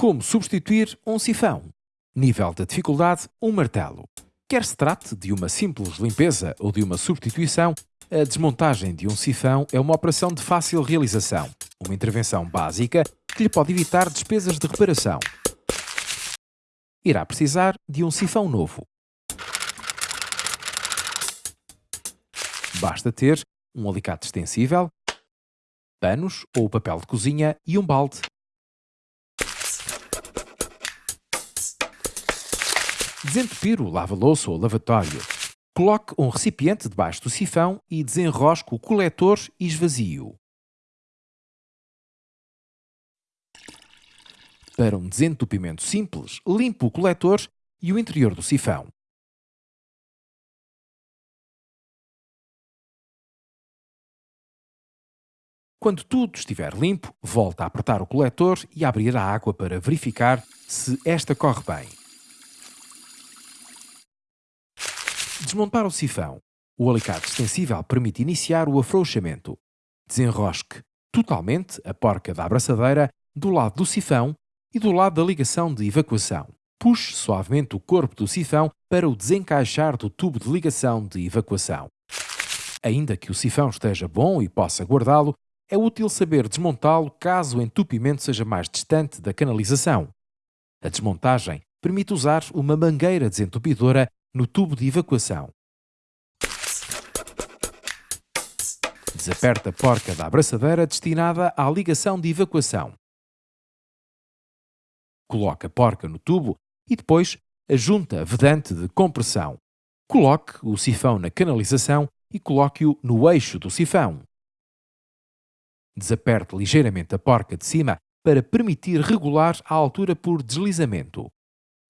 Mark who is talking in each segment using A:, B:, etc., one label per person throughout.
A: Como substituir um sifão? Nível de dificuldade, um martelo. Quer se trate de uma simples limpeza ou de uma substituição, a desmontagem de um sifão é uma operação de fácil realização, uma intervenção básica que lhe pode evitar despesas de reparação. Irá precisar de um sifão novo. Basta ter um alicate extensível, panos ou papel de cozinha e um balde. Desentupir o lava-louça ou lavatório. Coloque um recipiente debaixo do sifão e desenrosque o coletor e esvazie-o. Para um desentupimento simples, limpe o coletor e o interior do sifão. Quando tudo estiver limpo, volte a apertar o coletor e abrir a água para verificar se esta corre bem. Desmontar o sifão. O alicate extensível permite iniciar o afrouxamento. Desenrosque totalmente a porca da abraçadeira do lado do sifão e do lado da ligação de evacuação. Puxe suavemente o corpo do sifão para o desencaixar do tubo de ligação de evacuação. Ainda que o sifão esteja bom e possa guardá-lo, é útil saber desmontá-lo caso o entupimento seja mais distante da canalização. A desmontagem permite usar uma mangueira desentupidora no tubo de evacuação. Desaperte a porca da abraçadeira destinada à ligação de evacuação. Coloque a porca no tubo e depois a junta vedante de compressão. Coloque o sifão na canalização e coloque-o no eixo do sifão. Desaperte ligeiramente a porca de cima para permitir regular a altura por deslizamento.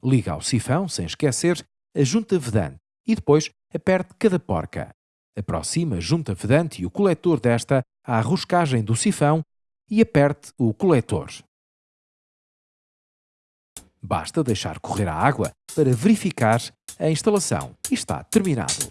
A: Liga ao sifão, sem esquecer, a junta vedante e depois aperte cada porca. Aproxima a junta vedante e o coletor desta à roscagem do sifão e aperte o coletor. Basta deixar correr a água para verificar a instalação e está terminado.